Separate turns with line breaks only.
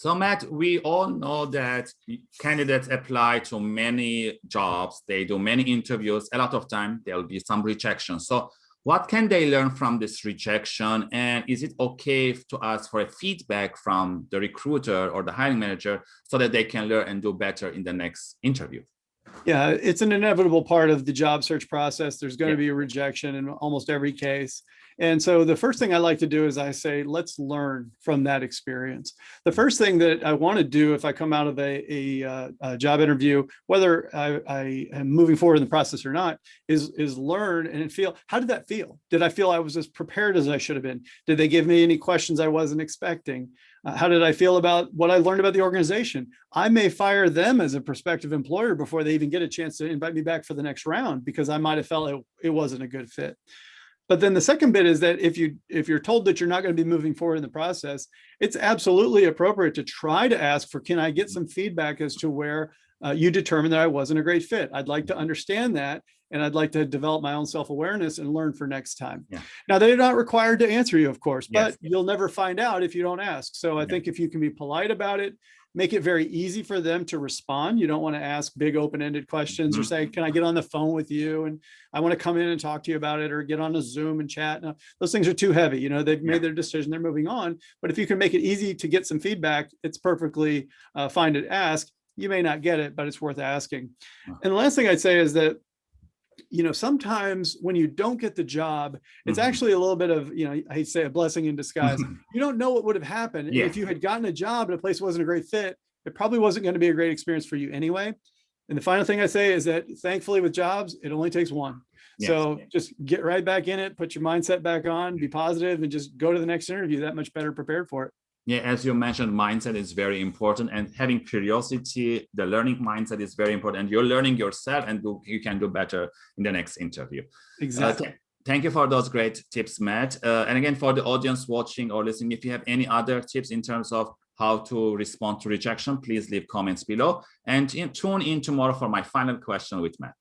So Matt, we all know that candidates apply to many jobs. They do many interviews. A lot of time there will be some rejection. So what can they learn from this rejection? And is it okay to ask for a feedback from the recruiter or the hiring manager so that they can learn and do better in the next interview?
Yeah, it's an inevitable part of the job search process. There's going
Yeah.
to be a rejection in almost every case. And so the first thing I like to do is I say, let's learn from that experience. The first thing that I want to do if I come out of a, a, uh, a job interview, whether I, I am moving forward in the process or not, is, is learn and feel, how did that feel? Did I feel I was as prepared as I should have been? Did they give me any questions I wasn't expecting? Uh, how did I feel about what I learned about the organization? I may fire them as a prospective employer before they even get a chance to invite me back for the next round because I might have felt it, it wasn't a good fit. But then the second bit is that if you if you're told that you're not going to be moving forward in the process, it's absolutely appropriate to try to ask for, can I get mm. some feedback as to where uh, you determined that I wasn't a great fit? I'd like to understand that. And I'd like to develop my own self-awareness and learn for next time.
Yeah.
Now, they're not required to answer you, of course, but
Yes.
you'll never find out if you don't ask. So I
Yeah.
think if you can be polite about it, make it very easy for them to respond. You don't want to ask big open-ended questions or
Mhm.
say, can I get on the phone with you? And I want to come in and talk to you about it or get on a Zoom and chat. No, those things are too heavy. You know, they've
Yeah.
made their decision, they're moving on. But if you can make it easy to get some feedback, it's perfectly uh, fine to ask. You may not get it, but it's worth asking.
Uh.
And the last thing I'd say is that you know, sometimes when you don't get the job, it's
Mhm.
actually a little bit of, you know, I say a blessing in disguise. You don't know what would have happened
Yeah.
if you had gotten a job at a place wasn't a great fit. It probably wasn't going to be a great experience for you anyway. And the final thing I say is that thankfully with jobs, it only takes one. So just get right back in it, put your mindset back on, be positive, and just go to the next interview that much better prepared for it.
Yeah, as you mentioned, mindset is very important and having curiosity, the learning mindset is very important. And you're learning yourself and do, you can do better in the next interview. Uh,
Exactly.
th- thank you for those great tips, Matt. Uh, and again, for the audience watching or listening, if you have any other tips in terms of how to respond to rejection, please leave comments below and in, tune in tomorrow for my final question with Matt.